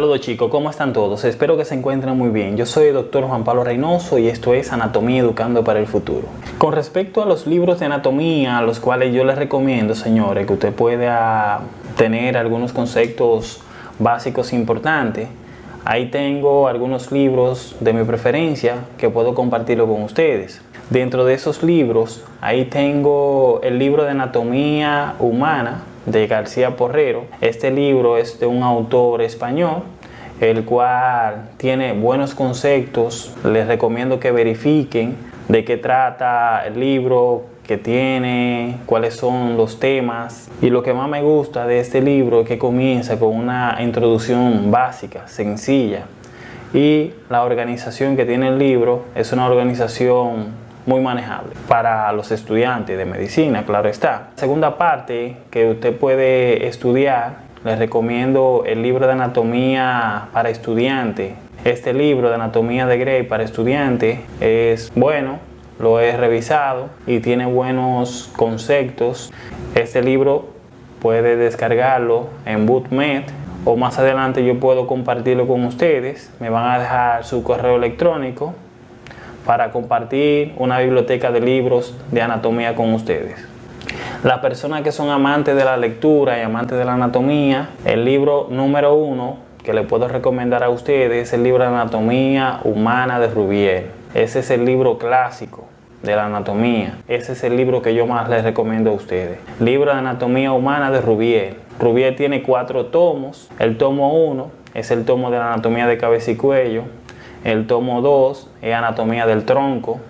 Saludos chicos, ¿cómo están todos? Espero que se encuentren muy bien. Yo soy el doctor Juan Pablo Reynoso y esto es Anatomía Educando para el Futuro. Con respecto a los libros de anatomía, a los cuales yo les recomiendo, señores, que usted pueda tener algunos conceptos básicos importantes, ahí tengo algunos libros de mi preferencia que puedo compartirlo con ustedes. Dentro de esos libros, ahí tengo el libro de anatomía humana de García Porrero. Este libro es de un autor español, el cual tiene buenos conceptos. Les recomiendo que verifiquen de qué trata el libro, qué tiene, cuáles son los temas. Y lo que más me gusta de este libro es que comienza con una introducción básica, sencilla. Y la organización que tiene el libro es una organización muy manejable para los estudiantes de medicina, claro está. Segunda parte que usted puede estudiar, les recomiendo el libro de anatomía para estudiantes. Este libro de anatomía de Gray para estudiantes es bueno, lo he revisado y tiene buenos conceptos. Este libro puede descargarlo en BootMed o más adelante yo puedo compartirlo con ustedes. Me van a dejar su correo electrónico para compartir una biblioteca de libros de anatomía con ustedes. Las personas que son amantes de la lectura y amantes de la anatomía, el libro número uno que le puedo recomendar a ustedes es el libro Anatomía Humana de Rubier. Ese es el libro clásico de la anatomía. Ese es el libro que yo más les recomiendo a ustedes. Libro de Anatomía Humana de Rubier. Rubier tiene cuatro tomos. El tomo uno es el tomo de la anatomía de cabeza y cuello. El tomo 2 es anatomía del tronco.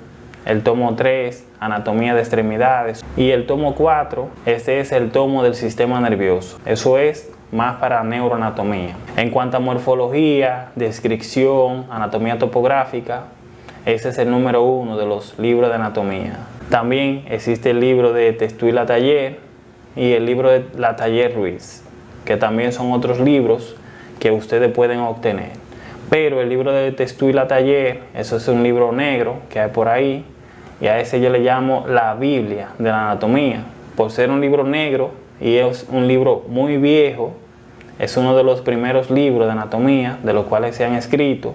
El tomo 3, anatomía de extremidades. Y el tomo 4, este es el tomo del sistema nervioso. Eso es más para neuroanatomía. En cuanto a morfología, descripción, anatomía topográfica, ese es el número uno de los libros de anatomía. También existe el libro de Testuila Taller y el libro de La Taller Ruiz, que también son otros libros que ustedes pueden obtener. Pero el libro de Testuila Taller, eso es un libro negro que hay por ahí, y a ese yo le llamo la Biblia de la anatomía. Por ser un libro negro y es un libro muy viejo, es uno de los primeros libros de anatomía de los cuales se han escrito.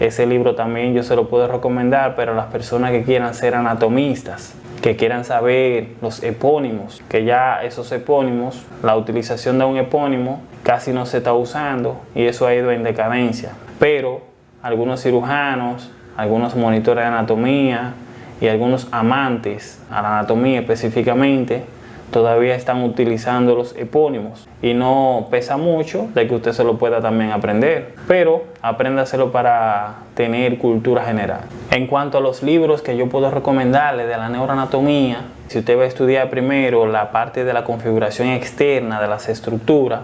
Ese libro también yo se lo puedo recomendar, pero a las personas que quieran ser anatomistas, que quieran saber los epónimos, que ya esos epónimos, la utilización de un epónimo casi no se está usando y eso ha ido en decadencia pero algunos cirujanos, algunos monitores de anatomía y algunos amantes a la anatomía específicamente todavía están utilizando los epónimos y no pesa mucho de que usted se lo pueda también aprender, pero apréndaselo para tener cultura general. En cuanto a los libros que yo puedo recomendarle de la neuroanatomía, si usted va a estudiar primero la parte de la configuración externa de las estructuras,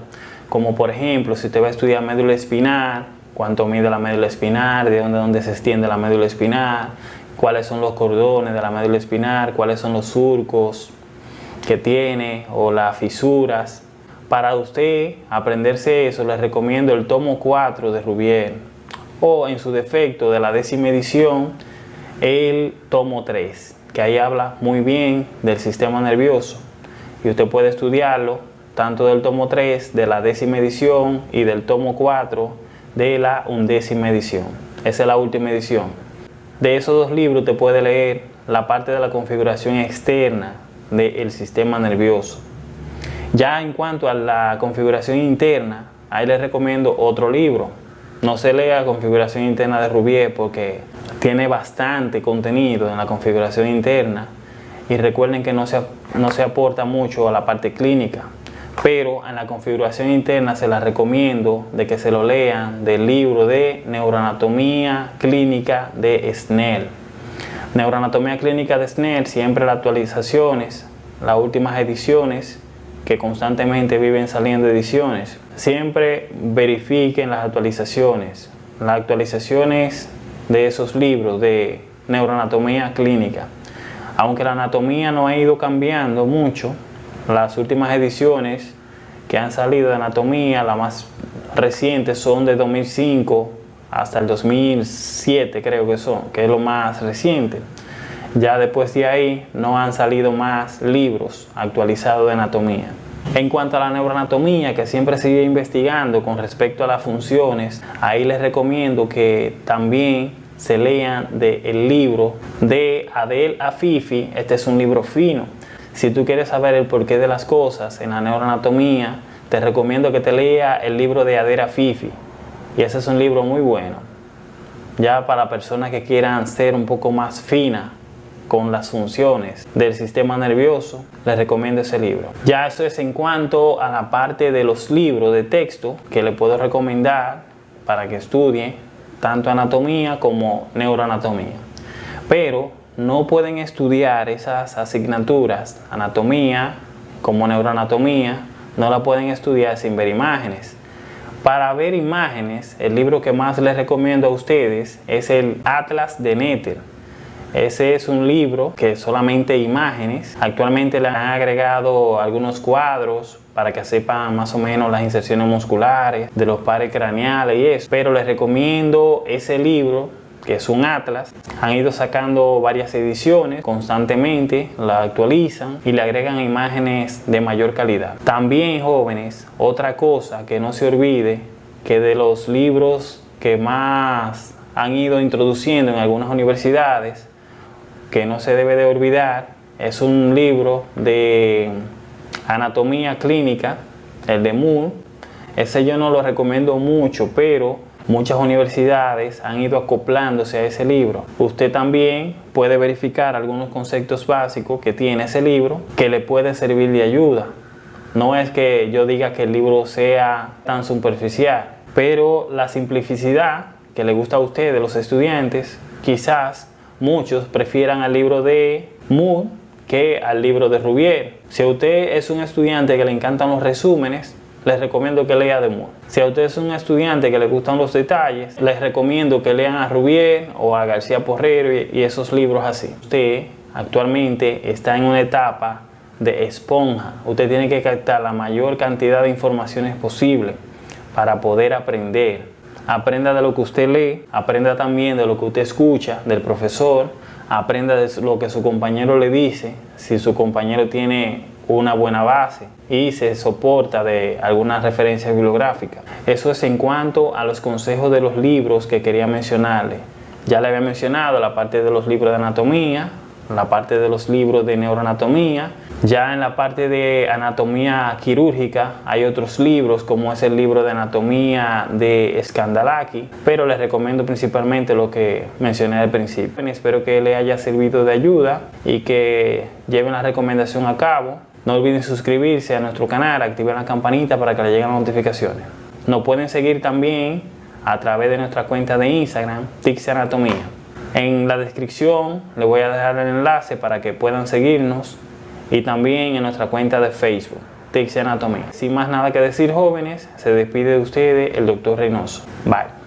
como por ejemplo si usted va a estudiar médula espinal, cuánto mide la médula espinal, de dónde, dónde se extiende la médula espinal, cuáles son los cordones de la médula espinal, cuáles son los surcos que tiene o las fisuras. Para usted aprenderse eso, les recomiendo el tomo 4 de Rubier o en su defecto de la décima edición, el tomo 3, que ahí habla muy bien del sistema nervioso y usted puede estudiarlo tanto del tomo 3 de la décima edición y del tomo 4 de la undécima edición. Esa es la última edición. De esos dos libros te puede leer la parte de la configuración externa del sistema nervioso. Ya en cuanto a la configuración interna, ahí les recomiendo otro libro. No se lea configuración interna de Rubier porque tiene bastante contenido en la configuración interna y recuerden que no se, no se aporta mucho a la parte clínica pero en la configuración interna se la recomiendo de que se lo lean del libro de Neuroanatomía Clínica de Snell. Neuroanatomía Clínica de Snell, siempre las actualizaciones, las últimas ediciones, que constantemente viven saliendo ediciones, siempre verifiquen las actualizaciones, las actualizaciones de esos libros de neuroanatomía clínica. Aunque la anatomía no ha ido cambiando mucho, las últimas ediciones que han salido de anatomía, las más recientes son de 2005 hasta el 2007 creo que son, que es lo más reciente. Ya después de ahí no han salido más libros actualizados de anatomía. En cuanto a la neuroanatomía, que siempre sigue investigando con respecto a las funciones, ahí les recomiendo que también se lean del libro de Adel Afifi. Este es un libro fino. Si tú quieres saber el porqué de las cosas en la neuroanatomía, te recomiendo que te lea el libro de Adel Afifi. Y ese es un libro muy bueno. Ya para personas que quieran ser un poco más finas con las funciones del sistema nervioso, les recomiendo ese libro. Ya eso es en cuanto a la parte de los libros de texto que le puedo recomendar para que estudie tanto anatomía como neuroanatomía. Pero no pueden estudiar esas asignaturas, anatomía como neuroanatomía, no la pueden estudiar sin ver imágenes. Para ver imágenes, el libro que más les recomiendo a ustedes es el Atlas de Nether ese es un libro que solamente imágenes. Actualmente le han agregado algunos cuadros para que sepan más o menos las inserciones musculares de los pares craneales y eso. Pero les recomiendo ese libro que es un atlas. Han ido sacando varias ediciones constantemente, la actualizan y le agregan imágenes de mayor calidad. También jóvenes, otra cosa que no se olvide, que de los libros que más han ido introduciendo en algunas universidades que no se debe de olvidar es un libro de anatomía clínica, el de Moore. Ese yo no lo recomiendo mucho, pero muchas universidades han ido acoplándose a ese libro. Usted también puede verificar algunos conceptos básicos que tiene ese libro que le puede servir de ayuda. No es que yo diga que el libro sea tan superficial, pero la simplicidad que le gusta a usted, de los estudiantes, quizás muchos prefieran al libro de Moore que al libro de Rubier. Si usted es un estudiante que le encantan los resúmenes, les recomiendo que lea de Moore. Si a usted es un estudiante que le gustan los detalles, les recomiendo que lean a Rubier o a García Porrero y esos libros así. Usted actualmente está en una etapa de esponja. Usted tiene que captar la mayor cantidad de informaciones posible para poder aprender aprenda de lo que usted lee, aprenda también de lo que usted escucha del profesor, aprenda de lo que su compañero le dice, si su compañero tiene una buena base y se soporta de alguna referencia bibliográfica. Eso es en cuanto a los consejos de los libros que quería mencionarle. Ya le había mencionado la parte de los libros de anatomía, la parte de los libros de neuroanatomía. Ya en la parte de anatomía quirúrgica hay otros libros como es el libro de anatomía de Skandalaki, pero les recomiendo principalmente lo que mencioné al principio. Espero que le haya servido de ayuda y que lleven la recomendación a cabo. No olviden suscribirse a nuestro canal, activar la campanita para que le lleguen las notificaciones. Nos pueden seguir también a través de nuestra cuenta de Instagram, Tixi Anatomía. En la descripción les voy a dejar el enlace para que puedan seguirnos y también en nuestra cuenta de Facebook, Tixi Anatomía. Sin más nada que decir jóvenes, se despide de ustedes el doctor Reynoso. Bye.